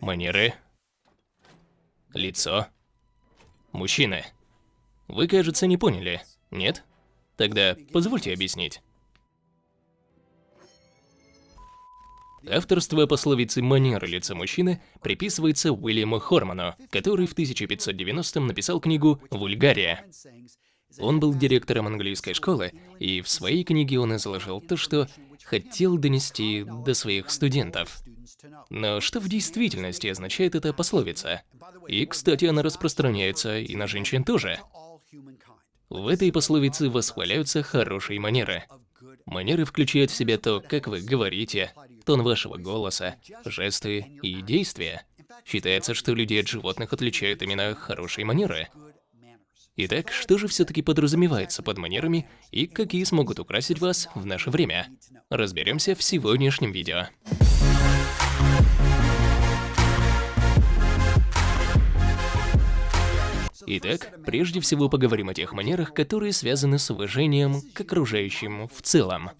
Манеры. Лицо. Мужчины. Вы, кажется, не поняли, нет? Тогда позвольте объяснить. Авторство пословицы «манеры лица мужчины» приписывается Уильяму Хорману, который в 1590-м написал книгу «Вульгария». Он был директором английской школы, и в своей книге он изложил то, что хотел донести до своих студентов. Но что в действительности означает эта пословица? И, кстати, она распространяется и на женщин тоже. В этой пословице восхваляются хорошие манеры. Манеры включают в себя то, как вы говорите, тон вашего голоса, жесты и действия. Считается, что людей от животных отличают именно хорошие манеры. Итак, что же все-таки подразумевается под манерами и какие смогут украсить вас в наше время? Разберемся в сегодняшнем видео. Итак, прежде всего поговорим о тех манерах, которые связаны с уважением к окружающим в целом.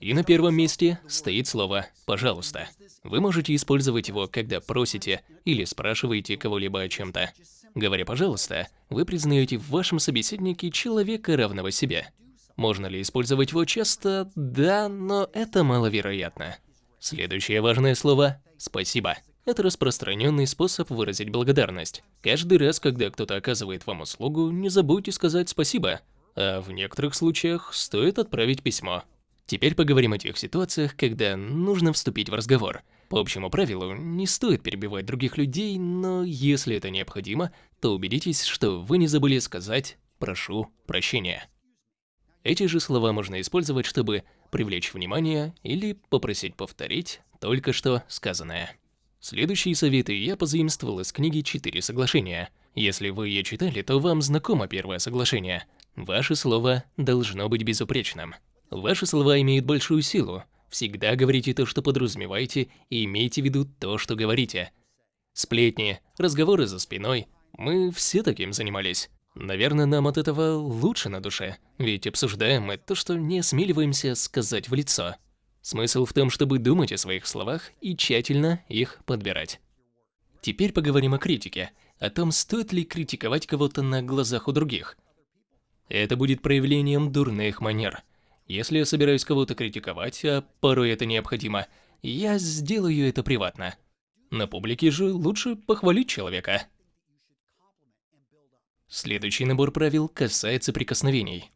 И на первом месте стоит слово «пожалуйста». Вы можете использовать его, когда просите или спрашиваете кого-либо о чем-то. Говоря «пожалуйста», вы признаете в вашем собеседнике человека равного себе. Можно ли использовать его часто? Да, но это маловероятно. Следующее важное слово – «спасибо». Это распространенный способ выразить благодарность. Каждый раз, когда кто-то оказывает вам услугу, не забудьте сказать спасибо. А в некоторых случаях стоит отправить письмо. Теперь поговорим о тех ситуациях, когда нужно вступить в разговор. По общему правилу, не стоит перебивать других людей, но если это необходимо, то убедитесь, что вы не забыли сказать «прошу прощения». Эти же слова можно использовать, чтобы привлечь внимание или попросить повторить только что сказанное. Следующие советы я позаимствовал из книги «Четыре соглашения». Если вы ее читали, то вам знакомо первое соглашение. Ваше слово должно быть безупречным. Ваши слова имеют большую силу. Всегда говорите то, что подразумеваете, и имейте в виду то, что говорите. Сплетни, разговоры за спиной. Мы все таким занимались. Наверное, нам от этого лучше на душе, ведь обсуждаем мы то, что не осмеливаемся сказать в лицо. Смысл в том, чтобы думать о своих словах и тщательно их подбирать. Теперь поговорим о критике, о том, стоит ли критиковать кого-то на глазах у других. Это будет проявлением дурных манер. Если я собираюсь кого-то критиковать, а порой это необходимо, я сделаю это приватно. На публике же лучше похвалить человека. Следующий набор правил касается прикосновений.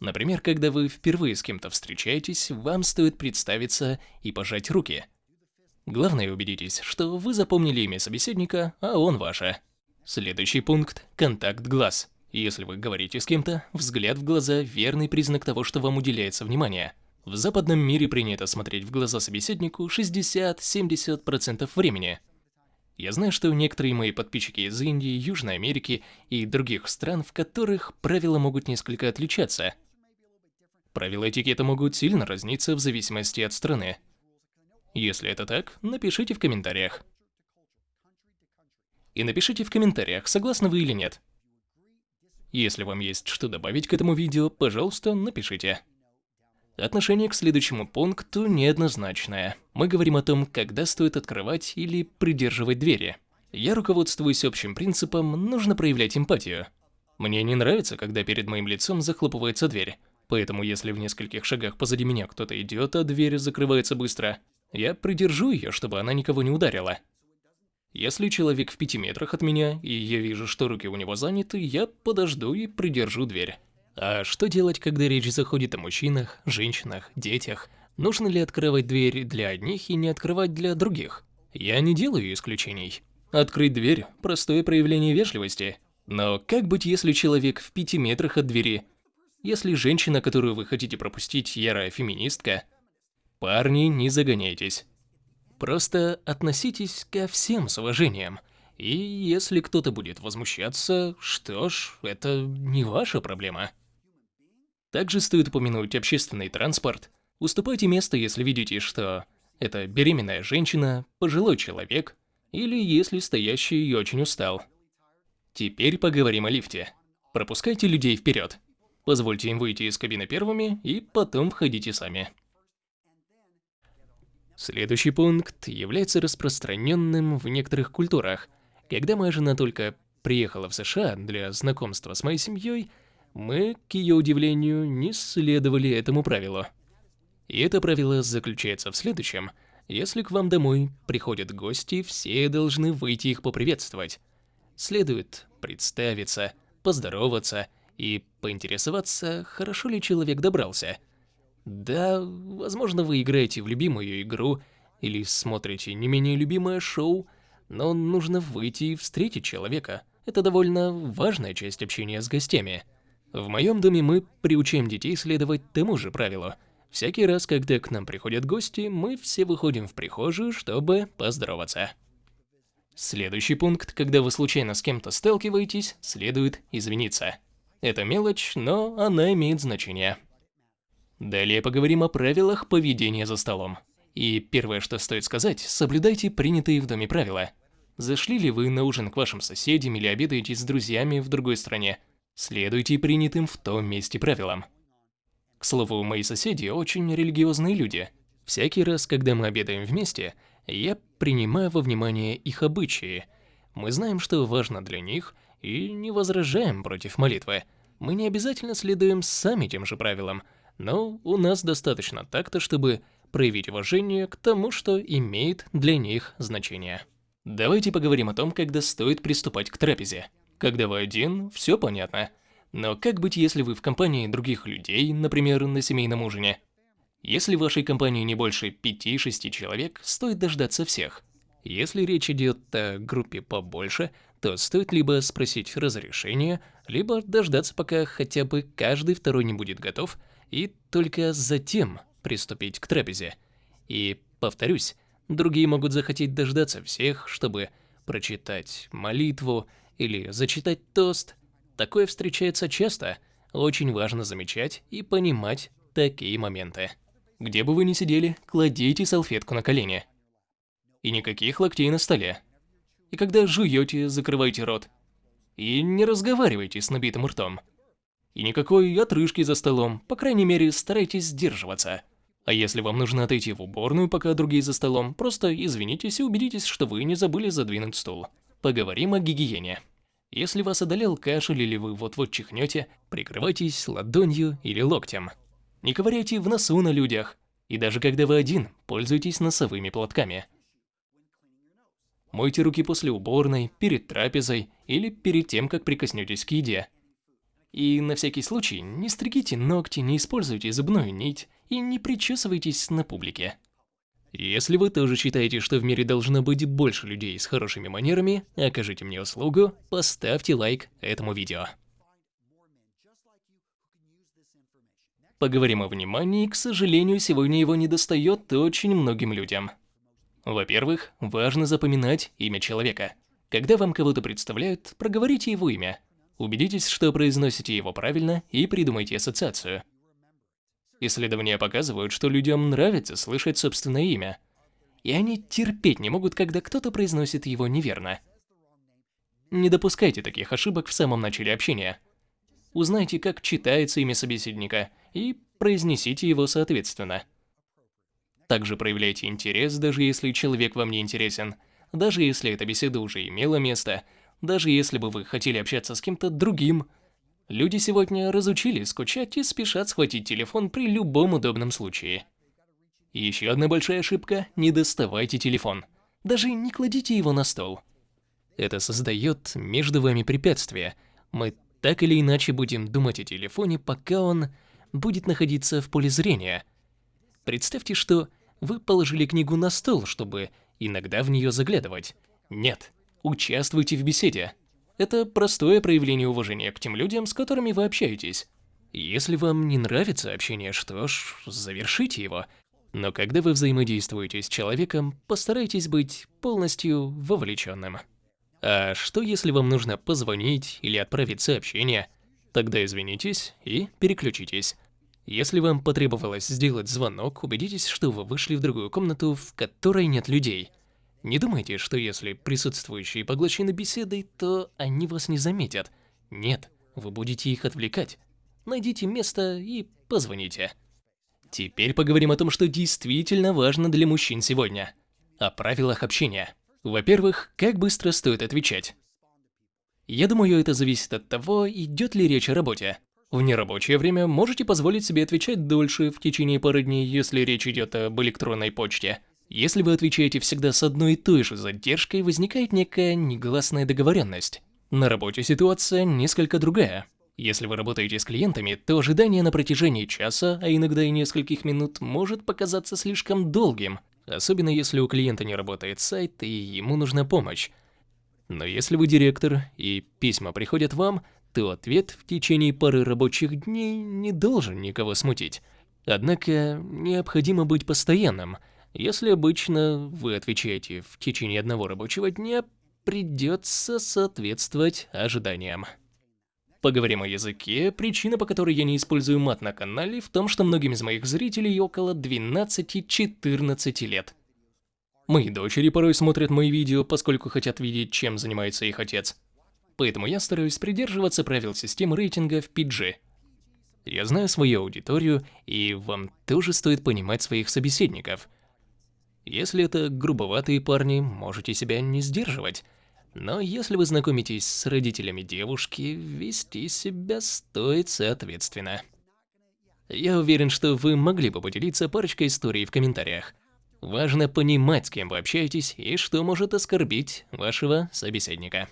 Например, когда вы впервые с кем-то встречаетесь, вам стоит представиться и пожать руки. Главное убедитесь, что вы запомнили имя собеседника, а он ваше. Следующий пункт – контакт глаз. Если вы говорите с кем-то, взгляд в глаза – верный признак того, что вам уделяется внимание. В западном мире принято смотреть в глаза собеседнику 60-70% времени. Я знаю, что некоторые мои подписчики из Индии, Южной Америки и других стран, в которых правила могут несколько отличаться – Правила этикета могут сильно разниться в зависимости от страны. Если это так, напишите в комментариях. И напишите в комментариях, согласны вы или нет. Если вам есть что добавить к этому видео, пожалуйста, напишите. Отношение к следующему пункту неоднозначное. Мы говорим о том, когда стоит открывать или придерживать двери. Я руководствуюсь общим принципом «нужно проявлять эмпатию». Мне не нравится, когда перед моим лицом захлопывается дверь. Поэтому если в нескольких шагах позади меня кто-то идет, а дверь закрывается быстро, я придержу ее, чтобы она никого не ударила. Если человек в пяти метрах от меня, и я вижу, что руки у него заняты, я подожду и придержу дверь. А что делать, когда речь заходит о мужчинах, женщинах, детях? Нужно ли открывать дверь для одних и не открывать для других? Я не делаю исключений. Открыть дверь – простое проявление вежливости. Но как быть, если человек в пяти метрах от двери если женщина, которую вы хотите пропустить, ярая феминистка, парни, не загоняйтесь. Просто относитесь ко всем с уважением. И если кто-то будет возмущаться, что ж, это не ваша проблема. Также стоит упомянуть общественный транспорт. Уступайте место, если видите, что это беременная женщина, пожилой человек, или если стоящий очень устал. Теперь поговорим о лифте. Пропускайте людей вперед. Позвольте им выйти из кабины первыми и потом входите сами. Следующий пункт является распространенным в некоторых культурах. Когда моя жена только приехала в США для знакомства с моей семьей, мы, к ее удивлению, не следовали этому правилу. И это правило заключается в следующем. Если к вам домой приходят гости, все должны выйти их поприветствовать. Следует представиться, поздороваться и поинтересоваться, хорошо ли человек добрался. Да, возможно, вы играете в любимую игру или смотрите не менее любимое шоу, но нужно выйти и встретить человека. Это довольно важная часть общения с гостями. В моем доме мы приучаем детей следовать тому же правилу. Всякий раз, когда к нам приходят гости, мы все выходим в прихожую, чтобы поздороваться. Следующий пункт, когда вы случайно с кем-то сталкиваетесь, следует извиниться. Это мелочь, но она имеет значение. Далее поговорим о правилах поведения за столом. И первое, что стоит сказать, соблюдайте принятые в доме правила. Зашли ли вы на ужин к вашим соседям или обедаете с друзьями в другой стране, следуйте принятым в том месте правилам. К слову, мои соседи очень религиозные люди. Всякий раз, когда мы обедаем вместе, я принимаю во внимание их обычаи. Мы знаем, что важно для них, и не возражаем против молитвы. Мы не обязательно следуем сами тем же правилам, но у нас достаточно так-то, чтобы проявить уважение к тому, что имеет для них значение. Давайте поговорим о том, когда стоит приступать к трапезе. Когда вы один, все понятно. Но как быть, если вы в компании других людей, например, на семейном ужине? Если в вашей компании не больше 5-6 человек, стоит дождаться всех. Если речь идет о группе побольше, то стоит либо спросить разрешения, либо дождаться, пока хотя бы каждый второй не будет готов, и только затем приступить к трапезе. И, повторюсь, другие могут захотеть дождаться всех, чтобы прочитать молитву или зачитать тост. Такое встречается часто, очень важно замечать и понимать такие моменты. Где бы вы ни сидели, кладите салфетку на колени. И никаких локтей на столе. И когда жуете, закрывайте рот. И не разговаривайте с набитым ртом. И никакой отрыжки за столом, по крайней мере, старайтесь сдерживаться. А если вам нужно отойти в уборную, пока другие за столом, просто извинитесь и убедитесь, что вы не забыли задвинуть стул. Поговорим о гигиене. Если вас одолел кашель или вы вот-вот чихнете, прикрывайтесь ладонью или локтем. Не ковыряйте в носу на людях. И даже когда вы один, пользуйтесь носовыми платками. Мойте руки после уборной, перед трапезой или перед тем, как прикоснетесь к еде. И на всякий случай не стригите ногти, не используйте зубную нить и не причесывайтесь на публике. Если вы тоже считаете, что в мире должно быть больше людей с хорошими манерами, окажите мне услугу, поставьте лайк этому видео. Поговорим о внимании, к сожалению, сегодня его недостает очень многим людям. Во-первых, важно запоминать имя человека. Когда вам кого-то представляют, проговорите его имя. Убедитесь, что произносите его правильно и придумайте ассоциацию. Исследования показывают, что людям нравится слышать собственное имя. И они терпеть не могут, когда кто-то произносит его неверно. Не допускайте таких ошибок в самом начале общения. Узнайте, как читается имя собеседника – и произнесите его соответственно. Также проявляйте интерес, даже если человек вам не интересен, даже если эта беседа уже имела место, даже если бы вы хотели общаться с кем-то другим. Люди сегодня разучились скучать и спешат схватить телефон при любом удобном случае. Еще одна большая ошибка – не доставайте телефон. Даже не кладите его на стол. Это создает между вами препятствия. Мы так или иначе будем думать о телефоне, пока он будет находиться в поле зрения. Представьте, что вы положили книгу на стол, чтобы иногда в нее заглядывать. Нет, участвуйте в беседе. Это простое проявление уважения к тем людям, с которыми вы общаетесь. Если вам не нравится общение, что ж, завершите его. Но когда вы взаимодействуете с человеком, постарайтесь быть полностью вовлеченным. А что если вам нужно позвонить или отправить сообщение? Тогда извинитесь и переключитесь. Если вам потребовалось сделать звонок, убедитесь, что вы вышли в другую комнату, в которой нет людей. Не думайте, что если присутствующие поглощены беседой, то они вас не заметят. Нет, вы будете их отвлекать. Найдите место и позвоните. Теперь поговорим о том, что действительно важно для мужчин сегодня. О правилах общения. Во-первых, как быстро стоит отвечать. Я думаю, это зависит от того, идет ли речь о работе. В нерабочее время можете позволить себе отвечать дольше в течение пары дней, если речь идет об электронной почте. Если вы отвечаете всегда с одной и той же задержкой, возникает некая негласная договоренность. На работе ситуация несколько другая. Если вы работаете с клиентами, то ожидание на протяжении часа, а иногда и нескольких минут, может показаться слишком долгим, особенно если у клиента не работает сайт и ему нужна помощь. Но если вы директор и письма приходят вам, то ответ в течение пары рабочих дней не должен никого смутить. Однако необходимо быть постоянным. Если обычно вы отвечаете в течение одного рабочего дня, придется соответствовать ожиданиям. Поговорим о языке. Причина, по которой я не использую мат на канале, в том, что многим из моих зрителей около 12-14 лет. Мои дочери порой смотрят мои видео, поскольку хотят видеть, чем занимается их отец. Поэтому я стараюсь придерживаться правил системы рейтинга в PG. Я знаю свою аудиторию, и вам тоже стоит понимать своих собеседников. Если это грубоватые парни, можете себя не сдерживать. Но если вы знакомитесь с родителями девушки, вести себя стоит соответственно. Я уверен, что вы могли бы поделиться парочкой историй в комментариях. Важно понимать, с кем вы общаетесь и что может оскорбить вашего собеседника.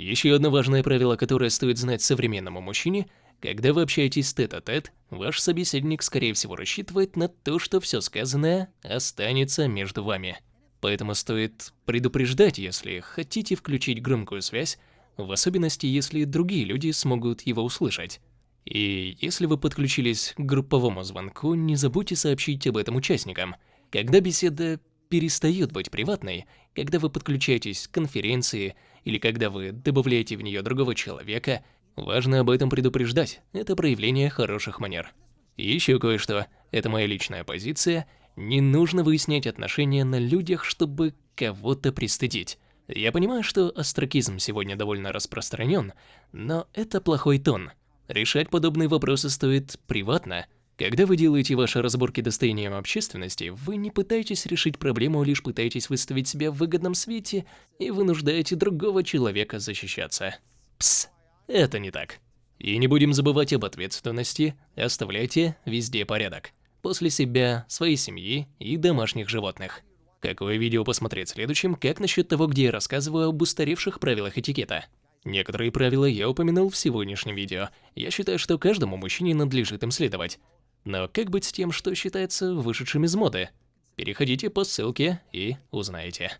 Еще одно важное правило, которое стоит знать современному мужчине, когда вы общаетесь тет-а-тет, -тет, ваш собеседник скорее всего рассчитывает на то, что все сказанное останется между вами. Поэтому стоит предупреждать, если хотите включить громкую связь, в особенности, если другие люди смогут его услышать. И если вы подключились к групповому звонку, не забудьте сообщить об этом участникам. Когда беседа перестает быть приватной, когда вы подключаетесь к конференции или когда вы добавляете в нее другого человека, важно об этом предупреждать. Это проявление хороших манер. Еще кое-что. Это моя личная позиция – не нужно выяснять отношения на людях, чтобы кого-то пристыдить. Я понимаю, что астракизм сегодня довольно распространен, но это плохой тон. Решать подобные вопросы стоит приватно. Когда вы делаете ваши разборки достоянием общественности, вы не пытаетесь решить проблему, лишь пытаетесь выставить себя в выгодном свете и вынуждаете другого человека защищаться. Пс, это не так. И не будем забывать об ответственности, оставляйте везде порядок после себя, своей семьи и домашних животных. Какое видео посмотреть следующим, как насчет того, где я рассказываю об устаревших правилах этикета? Некоторые правила я упомянул в сегодняшнем видео. Я считаю, что каждому мужчине надлежит им следовать. Но как быть с тем, что считается вышедшим из моды? Переходите по ссылке и узнаете.